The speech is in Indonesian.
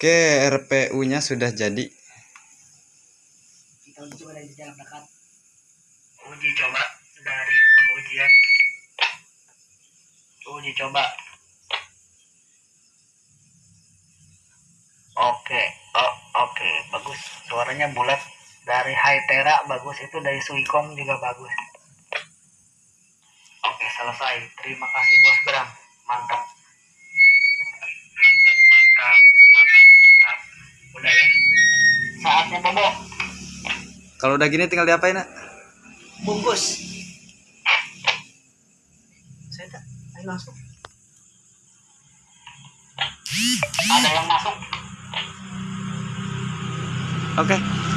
Oke, RPU-nya sudah jadi. Kita uji coba dari jarak dekat. Uji coba dari pengujian. Uji coba. Oke, oh, oke, bagus. Suaranya bulat dari Hytera bagus itu dari Suicom juga bagus. Oke, selesai. Terima kasih Bos Bram. Mantap, Kalau udah gini tinggal diapain, nak? Bungkus. Saya tak. Ayo langsung. Ada yang masuk. Oke.